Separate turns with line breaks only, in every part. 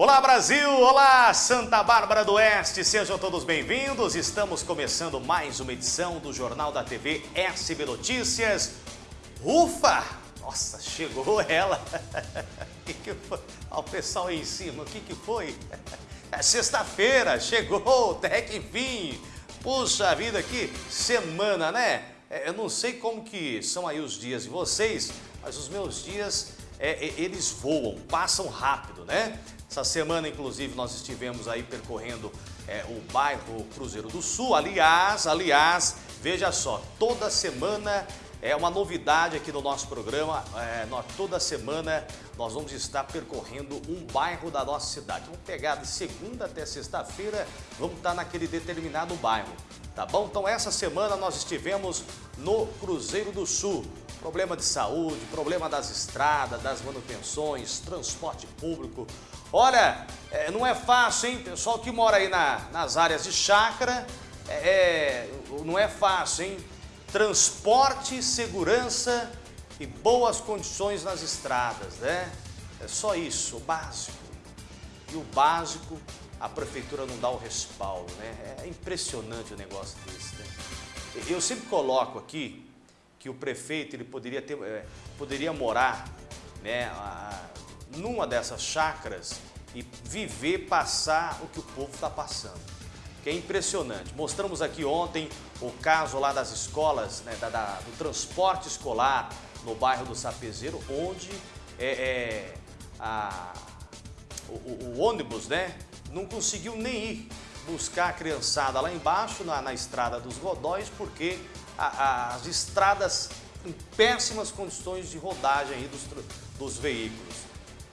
Olá Brasil, olá Santa Bárbara do Oeste, sejam todos bem-vindos. Estamos começando mais uma edição do Jornal da TV SB Notícias. Ufa! Nossa, chegou ela. que que foi? Olha o pessoal aí em cima, o que, que foi? É sexta-feira, chegou, até que enfim. Puxa vida, que semana, né? É, eu não sei como que são aí os dias de vocês, mas os meus dias, é, é, eles voam, passam rápido, né? Essa semana, inclusive, nós estivemos aí percorrendo é, o bairro Cruzeiro do Sul. Aliás, aliás, veja só, toda semana é uma novidade aqui no nosso programa. É, nós, toda semana nós vamos estar percorrendo um bairro da nossa cidade. Vamos pegar de segunda até sexta-feira, vamos estar naquele determinado bairro. Tá bom? Então essa semana nós estivemos no Cruzeiro do Sul. Problema de saúde, problema das estradas, das manutenções, transporte público. Olha, é, não é fácil, hein? Pessoal que mora aí na, nas áreas de chácara, é, é não é fácil, hein? transporte, segurança e boas condições nas estradas, né? É só isso, o básico. E o básico, a prefeitura não dá o respaldo, né? É impressionante o negócio desse, né? Eu sempre coloco aqui que o prefeito ele poderia, ter, é, poderia morar né, a, numa dessas chácaras e viver, passar o que o povo está passando que é impressionante. Mostramos aqui ontem o caso lá das escolas, né, da, da, do transporte escolar no bairro do Sapezeiro, onde é, é, a, o, o, ônibus né, não conseguiu nem ir buscar a criançada lá embaixo na, na estrada dos Godóis, porque a, a, as estradas em péssimas condições de rodagem aí dos, dos veículos.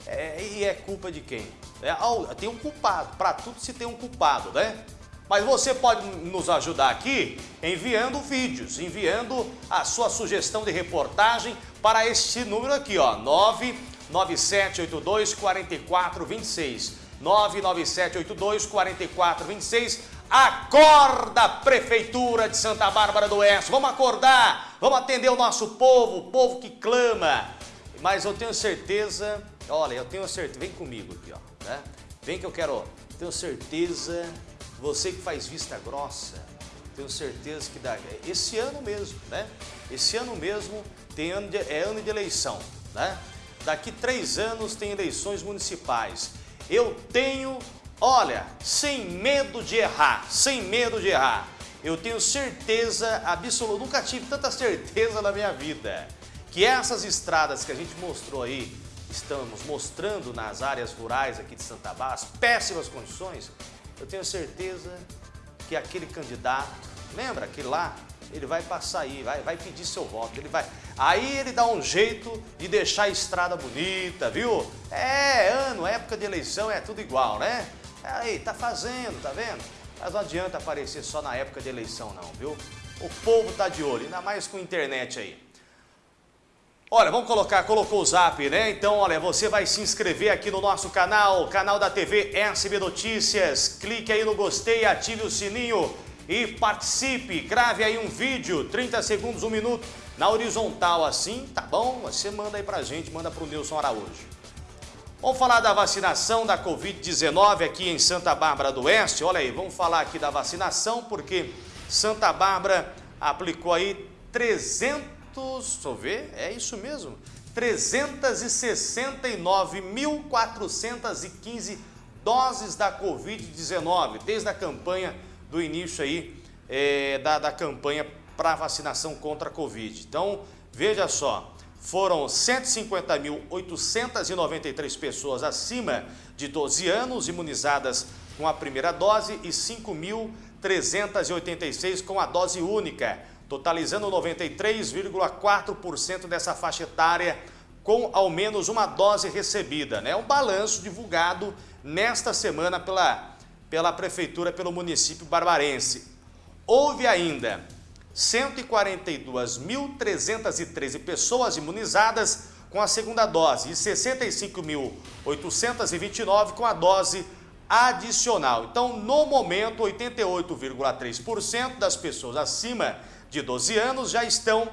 É, e é culpa de quem? É, tem um culpado, para tudo se tem um culpado, né? Mas você pode nos ajudar aqui enviando vídeos, enviando a sua sugestão de reportagem para este número aqui, ó, 99782 4426. 99782 4426. Acorda, Prefeitura de Santa Bárbara do Oeste. Vamos acordar, vamos atender o nosso povo, o povo que clama. Mas eu tenho certeza, olha, eu tenho certeza, vem comigo aqui, ó, né? Vem que eu quero, tenho certeza você que faz vista grossa, tenho certeza que dá. Esse ano mesmo, né? Esse ano mesmo tem ano de, é ano de eleição, né? Daqui três anos tem eleições municipais. Eu tenho, olha, sem medo de errar, sem medo de errar. Eu tenho certeza absoluta, nunca tive tanta certeza na minha vida, que essas estradas que a gente mostrou aí, estamos mostrando nas áreas rurais aqui de Santa Bárbara, as péssimas condições, eu tenho certeza que aquele candidato, lembra aquele lá, ele vai passar aí, vai, vai pedir seu voto, ele vai... Aí ele dá um jeito de deixar a estrada bonita, viu? É, ano, época de eleição, é tudo igual, né? Aí, tá fazendo, tá vendo? Mas não adianta aparecer só na época de eleição não, viu? O povo tá de olho, ainda mais com internet aí. Olha, vamos colocar, colocou o zap, né? Então, olha, você vai se inscrever aqui no nosso canal, canal da TV SB Notícias. Clique aí no gostei, ative o sininho e participe. Grave aí um vídeo, 30 segundos, um minuto, na horizontal assim, tá bom? Você manda aí pra gente, manda pro Nilson Araújo. Vamos falar da vacinação da Covid-19 aqui em Santa Bárbara do Oeste. Olha aí, vamos falar aqui da vacinação porque Santa Bárbara aplicou aí 300 deixa eu ver, é isso mesmo, 369.415 doses da Covid-19, desde a campanha do início aí, é, da, da campanha para vacinação contra a Covid. Então, veja só, foram 150.893 pessoas acima de 12 anos imunizadas com a primeira dose e 5.386 com a dose única totalizando 93,4% dessa faixa etária com ao menos uma dose recebida. É né? um balanço divulgado nesta semana pela, pela Prefeitura, pelo município barbarense. Houve ainda 142.313 pessoas imunizadas com a segunda dose e 65.829 com a dose adicional. Então, no momento, 88,3% das pessoas acima de 12 anos já estão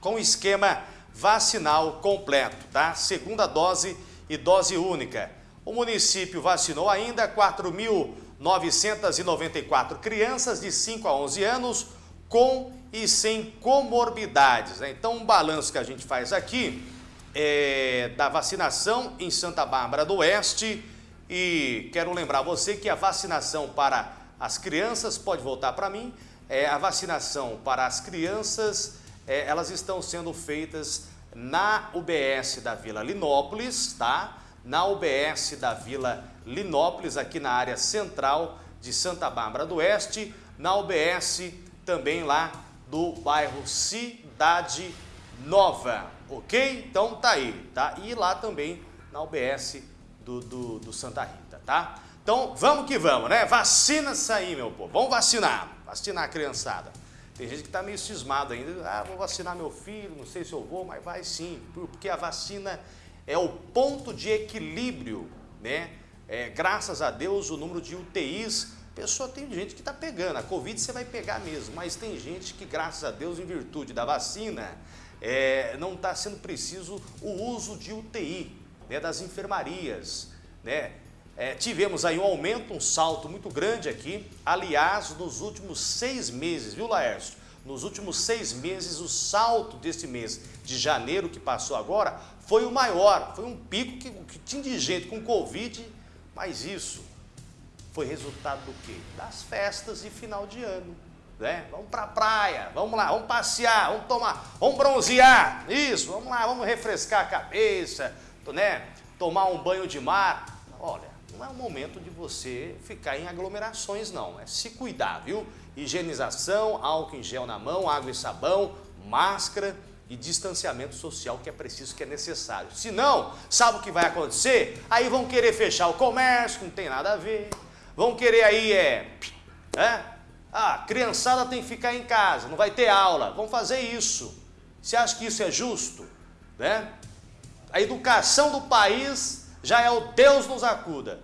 com o esquema vacinal completo, tá? Segunda dose e dose única. O município vacinou ainda 4.994 crianças de 5 a 11 anos com e sem comorbidades. Né? Então, um balanço que a gente faz aqui é da vacinação em Santa Bárbara do Oeste e quero lembrar você que a vacinação para as crianças, pode voltar para mim, é, a vacinação para as crianças, é, elas estão sendo feitas na UBS da Vila Linópolis, tá? Na UBS da Vila Linópolis, aqui na área central de Santa Bárbara do Oeste, na UBS também lá do bairro Cidade Nova, ok? Então tá aí, tá? E lá também na UBS do, do, do Santa Rita, tá? Então vamos que vamos, né? Vacina aí, meu povo. Vamos vacinar, vacinar a criançada. Tem gente que está meio cismado ainda. Ah, vou vacinar meu filho, não sei se eu vou, mas vai sim. Porque a vacina é o ponto de equilíbrio, né? É, graças a Deus, o número de UTIs. Pessoa tem gente que está pegando. A Covid você vai pegar mesmo, mas tem gente que, graças a Deus, em virtude da vacina, é, não está sendo preciso o uso de UTI, né, das enfermarias, né? É, tivemos aí um aumento, um salto muito grande aqui. Aliás, nos últimos seis meses, viu, Laércio? Nos últimos seis meses, o salto desse mês de janeiro que passou agora foi o maior. Foi um pico que, que tinha de gente com Covid, mas isso foi resultado do quê? Das festas de final de ano. Né? Vamos para a praia, vamos lá, vamos passear, vamos tomar, vamos bronzear, isso, vamos lá, vamos refrescar a cabeça, né? tomar um banho de mar. Olha, não é o momento de você ficar em aglomerações, não. É se cuidar, viu? Higienização, álcool em gel na mão, água e sabão, máscara e distanciamento social que é preciso, que é necessário. Se não, sabe o que vai acontecer? Aí vão querer fechar o comércio, que não tem nada a ver. Vão querer aí, é... é ah, criançada tem que ficar em casa, não vai ter aula. Vão fazer isso. Você acha que isso é justo? Né? A educação do país já é o Deus nos acuda.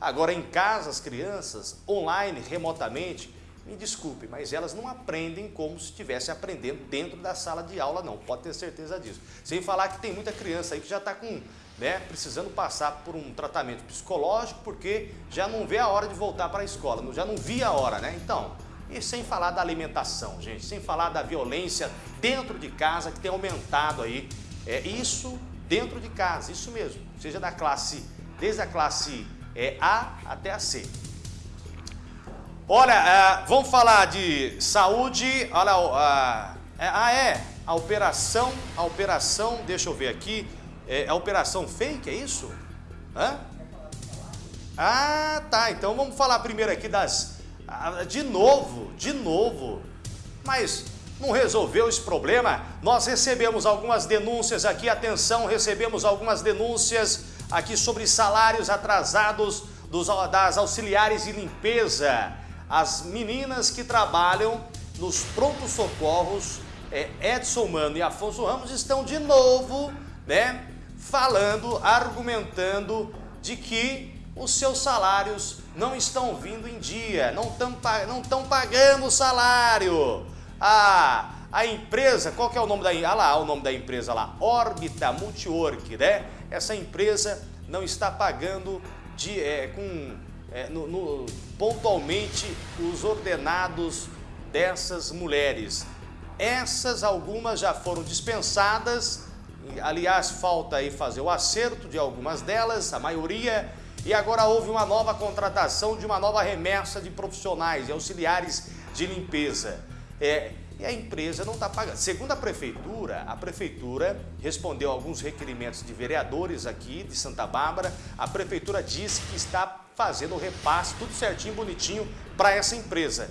Agora, em casa, as crianças, online, remotamente, me desculpe, mas elas não aprendem como se estivessem aprendendo dentro da sala de aula, não. Pode ter certeza disso. Sem falar que tem muita criança aí que já está com, né, precisando passar por um tratamento psicológico porque já não vê a hora de voltar para a escola, já não via a hora, né? Então, e sem falar da alimentação, gente, sem falar da violência dentro de casa que tem aumentado aí. É, isso dentro de casa, isso mesmo, seja da classe, desde a classe é, A até a C. Olha, é, vamos falar de saúde, olha, é, ah é, a operação, a operação, deixa eu ver aqui, é a operação fake, é isso? Hã? Ah, tá, então vamos falar primeiro aqui das, de novo, de novo, mas não resolveu esse problema. Nós recebemos algumas denúncias aqui, atenção, recebemos algumas denúncias aqui sobre salários atrasados dos, das auxiliares de limpeza. As meninas que trabalham nos prontos socorros, é, Edson Mano e Afonso Ramos estão de novo, né, falando, argumentando de que os seus salários não estão vindo em dia, não estão não pagando o salário. A, a empresa, qual que é o nome da ah lá, o nome da empresa lá, Orbita Multiwork, né? Essa empresa não está pagando de, é, com, é, no, no, pontualmente os ordenados dessas mulheres. Essas algumas já foram dispensadas, aliás, falta aí fazer o acerto de algumas delas, a maioria, e agora houve uma nova contratação de uma nova remessa de profissionais e auxiliares de limpeza. É, e a empresa não está pagando. Segundo a prefeitura, a prefeitura respondeu a alguns requerimentos de vereadores aqui de Santa Bárbara. A prefeitura disse que está fazendo o repasse, tudo certinho, bonitinho, para essa empresa.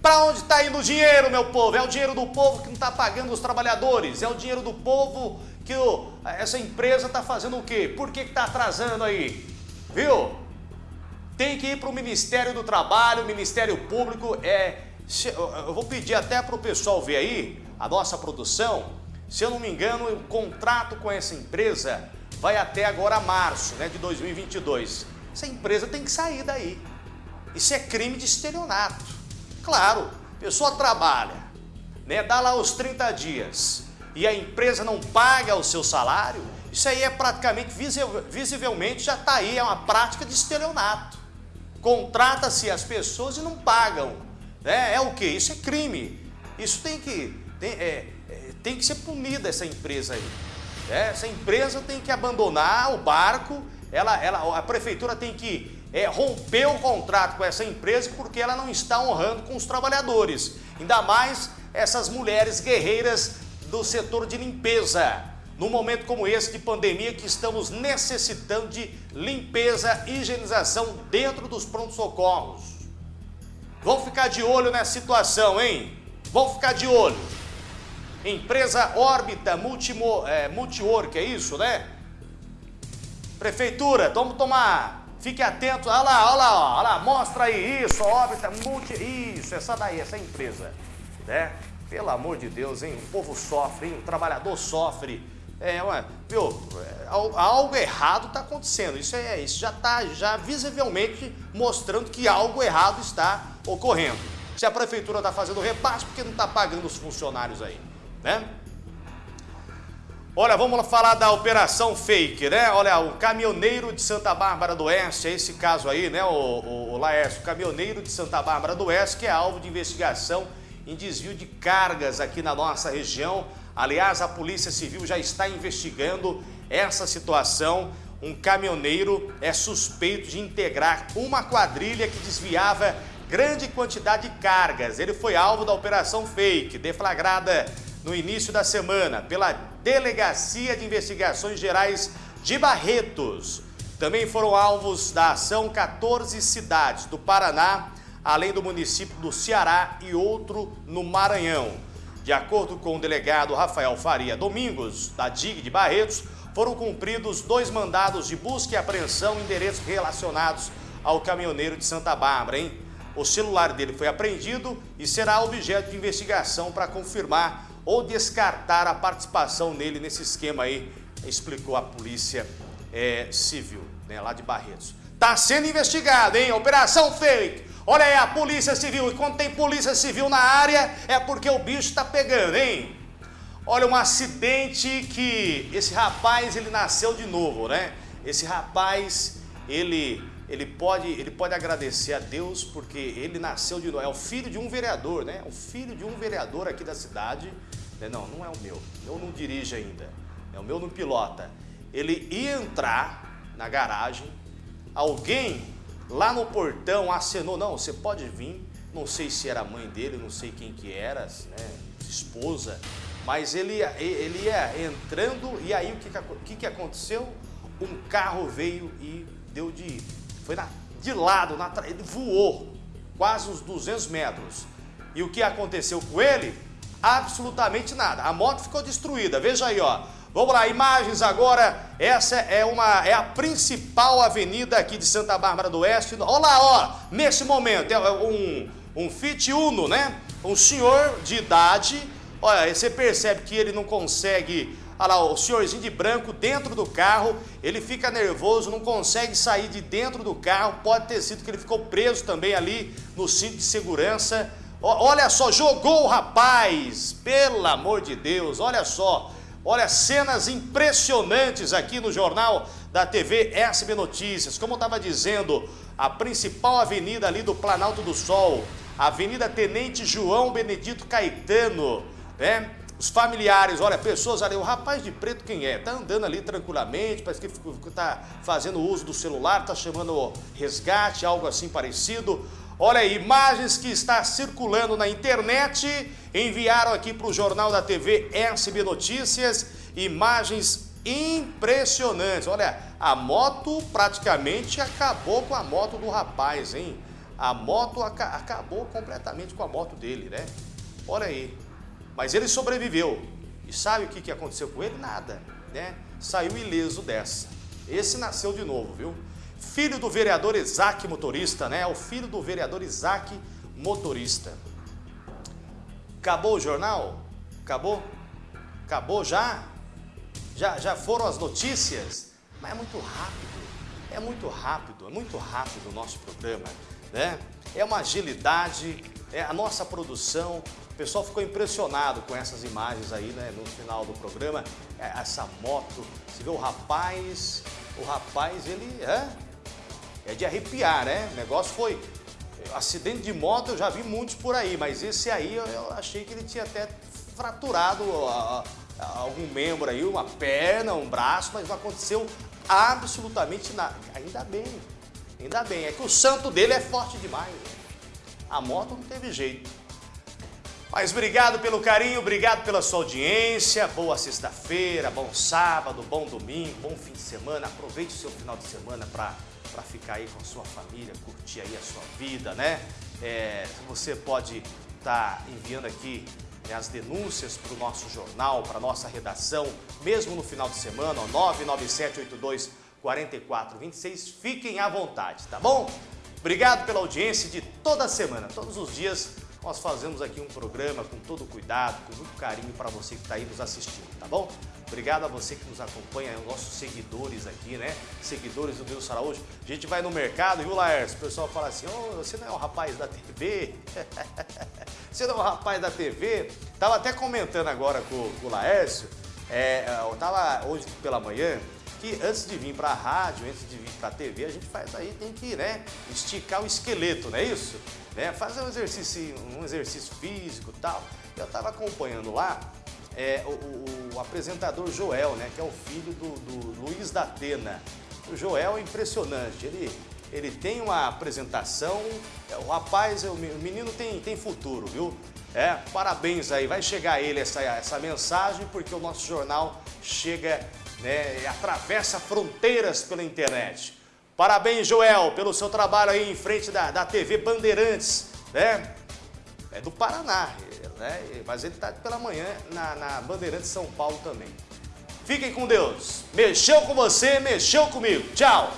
Para onde está indo o dinheiro, meu povo? É o dinheiro do povo que não está pagando os trabalhadores. É o dinheiro do povo que o, essa empresa está fazendo o quê? Por que está atrasando aí? Viu? Tem que ir para o Ministério do Trabalho, Ministério Público, é eu vou pedir até para o pessoal ver aí, a nossa produção, se eu não me engano, o contrato com essa empresa vai até agora março né, de 2022. Essa empresa tem que sair daí. Isso é crime de estelionato. Claro, a pessoa trabalha, né, dá lá os 30 dias e a empresa não paga o seu salário, Isso aí é praticamente, visivelmente, já está aí, é uma prática de estelionato. Contrata-se as pessoas e não pagam. Né? É o que? Isso é crime. Isso tem que, tem, é, é, tem que ser punida essa empresa aí. É, essa empresa tem que abandonar o barco, ela, ela, a prefeitura tem que é, romper o contrato com essa empresa porque ela não está honrando com os trabalhadores. Ainda mais essas mulheres guerreiras do setor de limpeza. Num momento como esse de pandemia que estamos necessitando de limpeza e higienização dentro dos prontos-socorros. Vamos ficar de olho nessa situação, hein? Vamos ficar de olho. Empresa Órbita é, Multiwork, é isso, né? Prefeitura, vamos tomar. Fique atento. Olha lá, olha lá, olha lá. Mostra aí isso, Órbita Multi. Isso, essa daí, essa empresa. Né? Pelo amor de Deus, hein? O povo sofre, hein? O trabalhador sofre. É, ué, viu? É, algo errado está acontecendo. Isso, é, isso já está já visivelmente mostrando que algo errado está ocorrendo. Se a prefeitura está fazendo repasse, porque não está pagando os funcionários aí, né? Olha, vamos falar da operação fake, né? Olha, o caminhoneiro de Santa Bárbara do Oeste, é esse caso aí, né, o, o, o Laércio, o caminhoneiro de Santa Bárbara do Oeste, que é alvo de investigação em desvio de cargas aqui na nossa região. Aliás, a Polícia Civil já está investigando essa situação. Um caminhoneiro é suspeito de integrar uma quadrilha que desviava grande quantidade de cargas. Ele foi alvo da operação fake, deflagrada no início da semana pela Delegacia de Investigações Gerais de Barretos. Também foram alvos da ação 14 cidades do Paraná, além do município do Ceará e outro no Maranhão. De acordo com o delegado Rafael Faria Domingos, da DIG de Barretos, foram cumpridos dois mandados de busca e apreensão em endereços relacionados ao caminhoneiro de Santa Bárbara, hein? O celular dele foi apreendido e será objeto de investigação para confirmar ou descartar a participação nele nesse esquema aí, explicou a Polícia é, Civil, né, lá de Barretos. Está sendo investigado, hein? Operação Fake. Olha aí a Polícia Civil. E quando tem Polícia Civil na área, é porque o bicho está pegando, hein? Olha, um acidente que esse rapaz, ele nasceu de novo, né? Esse rapaz, ele ele pode, ele pode agradecer a Deus porque ele nasceu de novo. É o filho de um vereador, né? O filho de um vereador aqui da cidade. Né? Não, não é o meu. Eu não dirige ainda. É o meu não pilota. Ele ia entrar na garagem, alguém lá no portão acenou, não, você pode vir. Não sei se era a mãe dele, não sei quem que era, né? Esposa. Mas ele, ele ia entrando e aí o que, que, que aconteceu? Um carro veio e deu de foi na, de lado, na, ele voou quase uns 200 metros. E o que aconteceu com ele? Absolutamente nada. A moto ficou destruída. Veja aí, ó. Vamos lá, imagens agora. Essa é uma é a principal avenida aqui de Santa Bárbara do Oeste. Olha lá, ó. Nesse momento é um um Fit Uno, né? Um senhor de idade. Olha, você percebe que ele não consegue Olha lá, o senhorzinho de branco dentro do carro, ele fica nervoso, não consegue sair de dentro do carro, pode ter sido que ele ficou preso também ali no cinto de segurança. Olha só, jogou o rapaz, pelo amor de Deus, olha só. Olha, cenas impressionantes aqui no jornal da TV SB Notícias. Como eu estava dizendo, a principal avenida ali do Planalto do Sol, Avenida Tenente João Benedito Caetano, né? Os familiares, olha, pessoas ali, o rapaz de preto quem é? Tá andando ali tranquilamente, parece que está fazendo uso do celular, está chamando resgate, algo assim parecido. Olha aí, imagens que está circulando na internet, enviaram aqui para o Jornal da TV SB Notícias, imagens impressionantes. Olha, a moto praticamente acabou com a moto do rapaz, hein? A moto aca acabou completamente com a moto dele, né? Olha aí, mas ele sobreviveu. E sabe o que, aconteceu com ele? Nada, né? Saiu ileso dessa. Esse nasceu de novo, viu? Filho do vereador Isaac Motorista, né? O filho do vereador Isaac Motorista. Acabou o jornal? Acabou? Acabou já? Já, já foram as notícias? Mas é muito rápido. É muito rápido, é muito rápido o nosso programa, né? É uma agilidade, é a nossa produção, pessoal ficou impressionado com essas imagens aí, né, no final do programa. É, essa moto, você vê o rapaz, o rapaz, ele é, é de arrepiar, né? O negócio foi, acidente de moto eu já vi muitos por aí, mas esse aí eu, eu achei que ele tinha até fraturado a, a, algum membro aí, uma perna, um braço, mas não aconteceu absolutamente nada. Ainda bem, ainda bem. É que o santo dele é forte demais. Né? A moto não teve jeito. Mas obrigado pelo carinho, obrigado pela sua audiência. Boa sexta-feira, bom sábado, bom domingo, bom fim de semana. Aproveite o seu final de semana para ficar aí com a sua família, curtir aí a sua vida, né? É, você pode estar tá enviando aqui né, as denúncias para o nosso jornal, para a nossa redação, mesmo no final de semana, ó, 99782 4426. Fiquem à vontade, tá bom? Obrigado pela audiência de toda semana, todos os dias nós fazemos aqui um programa com todo cuidado, com muito carinho para você que está aí nos assistindo, tá bom? Obrigado a você que nos acompanha, nossos seguidores aqui, né? Seguidores do Deus Araújo. A gente vai no mercado, viu, Laércio? O pessoal fala assim, oh, você não é o rapaz da TV? você não é o rapaz da TV? Tava até comentando agora com, com o Laércio, é, eu tava hoje pela manhã, que antes de vir para a rádio, antes de vir para a TV, a gente faz aí, tem que né, esticar o esqueleto, não é isso? Né? Fazer um exercício, um exercício físico e tal. Eu estava acompanhando lá é, o, o, apresentador Joel, né, que é o filho do, do Luiz da Atena. O Joel é impressionante, ele, ele tem uma apresentação, é, o rapaz, o menino tem, tem futuro, viu? É, parabéns aí, vai chegar ele essa, essa mensagem, porque o nosso jornal chega né, atravessa fronteiras pela internet. Parabéns, Joel, pelo seu trabalho aí em frente da, da TV Bandeirantes, né? É do Paraná, né? Mas ele está pela manhã na, na Bandeirantes São Paulo também. Fiquem com Deus. Mexeu com você, mexeu comigo. Tchau.